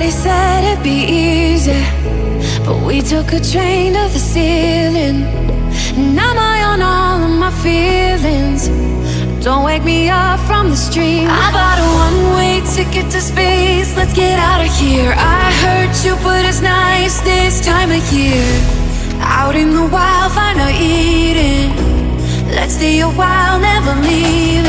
Everybody said it'd be easy, but we took a train to the ceiling. And now I own all of my feelings. Don't wake me up from this dream. I bought a one-way ticket to space. Let's get out of here. I hurt you, but it's nice this time of year. Out in the wild, find our eating. Let's stay a while, never leave.